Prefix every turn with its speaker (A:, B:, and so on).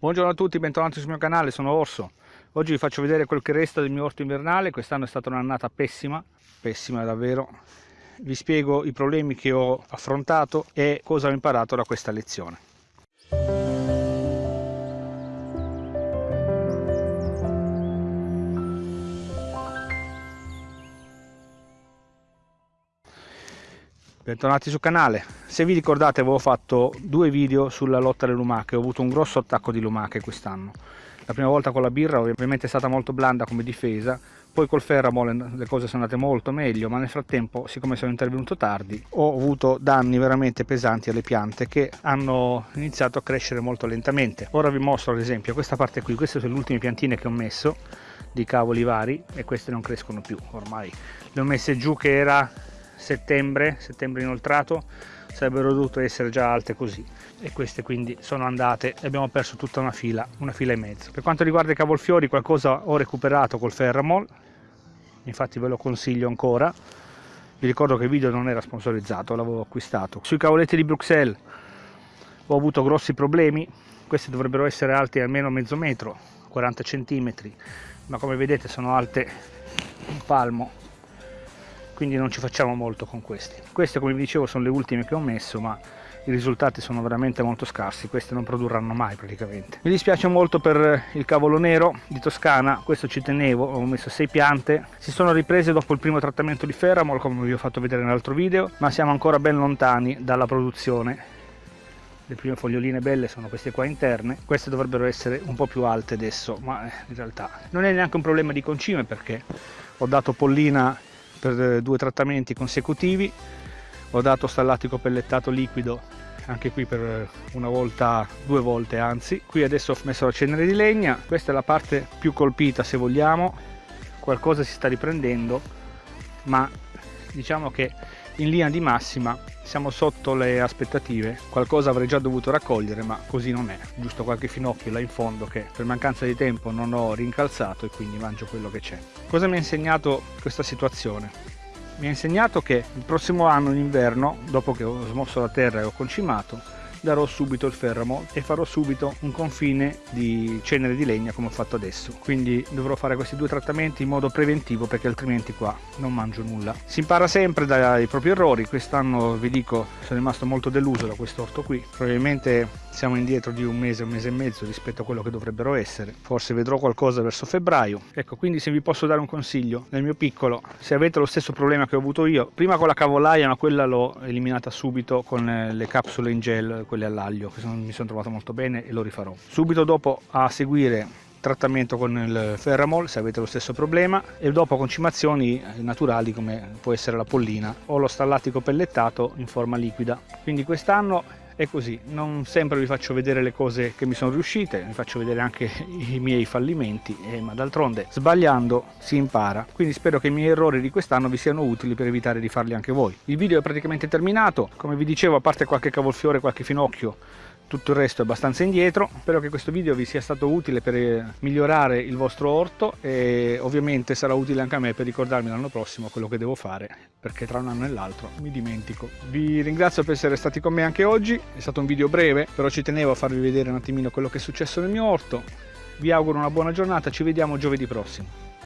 A: Buongiorno a tutti, bentornati sul mio canale, sono Orso. Oggi vi faccio vedere quel che resta del mio orto invernale, quest'anno è stata un'annata pessima, pessima davvero. Vi spiego i problemi che ho affrontato e cosa ho imparato da questa lezione. Bentornati sul canale. Se vi ricordate avevo fatto due video sulla lotta alle lumache, ho avuto un grosso attacco di lumache quest'anno. La prima volta con la birra ovviamente è stata molto blanda come difesa, poi col ferramol le cose sono andate molto meglio, ma nel frattempo, siccome sono intervenuto tardi, ho avuto danni veramente pesanti alle piante che hanno iniziato a crescere molto lentamente. Ora vi mostro ad esempio questa parte qui, queste sono le ultime piantine che ho messo di cavoli vari e queste non crescono più ormai. Le ho messe giù che era settembre, settembre inoltrato, sarebbero dovute essere già alte così e queste quindi sono andate e abbiamo perso tutta una fila, una fila e mezzo. Per quanto riguarda i cavolfiori qualcosa ho recuperato col Ferramol, infatti ve lo consiglio ancora, vi ricordo che il video non era sponsorizzato, l'avevo acquistato. Sui cavoletti di Bruxelles ho avuto grossi problemi, queste dovrebbero essere alte almeno mezzo metro, 40 centimetri, ma come vedete sono alte un palmo quindi non ci facciamo molto con questi. Queste come vi dicevo sono le ultime che ho messo ma i risultati sono veramente molto scarsi. Queste non produrranno mai praticamente. Mi dispiace molto per il cavolo nero di Toscana questo ci tenevo ho messo 6 piante. Si sono riprese dopo il primo trattamento di Ferramol come vi ho fatto vedere nell'altro video ma siamo ancora ben lontani dalla produzione. Le prime foglioline belle sono queste qua interne. Queste dovrebbero essere un po' più alte adesso ma eh, in realtà non è neanche un problema di concime perché ho dato pollina per eh, due trattamenti consecutivi. Ho dato stallatico pellettato liquido anche qui per eh, una volta due volte anzi. Qui adesso ho messo la cenere di legna. Questa è la parte più colpita se vogliamo. Qualcosa si sta riprendendo ma diciamo che in linea di massima siamo sotto le aspettative qualcosa avrei già dovuto raccogliere ma così non è. Giusto qualche finocchio là in fondo che per mancanza di tempo non ho rincalzato e quindi mangio quello che c'è. Cosa mi ha insegnato questa situazione? Mi ha insegnato che il prossimo anno in inverno dopo che ho smosso la terra e ho concimato darò subito il ferramo e farò subito un confine di cenere di legna come ho fatto adesso. Quindi dovrò fare questi due trattamenti in modo preventivo perché altrimenti qua non mangio nulla. Si impara sempre dai propri errori. Quest'anno vi dico sono rimasto molto deluso da questo orto qui. Probabilmente siamo indietro di un mese un mese e mezzo rispetto a quello che dovrebbero essere. Forse vedrò qualcosa verso febbraio. Ecco quindi se vi posso dare un consiglio nel mio piccolo se avete lo stesso problema che ho avuto io prima con la cavolaia ma quella l'ho eliminata subito con le capsule in gel quelle all'aglio che sono, mi sono trovato molto bene e lo rifarò. Subito dopo a seguire trattamento con il ferramol se avete lo stesso problema e dopo concimazioni naturali come può essere la pollina o lo stallatico pellettato in forma liquida quindi quest'anno è così, non sempre vi faccio vedere le cose che mi sono riuscite, vi faccio vedere anche i miei fallimenti, eh, ma d'altronde sbagliando si impara. Quindi spero che i miei errori di quest'anno vi siano utili per evitare di farli anche voi. Il video è praticamente terminato, come vi dicevo a parte qualche cavolfiore, qualche finocchio, tutto il resto è abbastanza indietro. Spero che questo video vi sia stato utile per eh, migliorare il vostro orto e ovviamente sarà utile anche a me per ricordarmi l'anno prossimo quello che devo fare perché tra un anno e l'altro mi dimentico. Vi ringrazio per essere stati con me anche oggi è stato un video breve però ci tenevo a farvi vedere un attimino quello che è successo nel mio orto. Vi auguro una buona giornata ci vediamo giovedì prossimo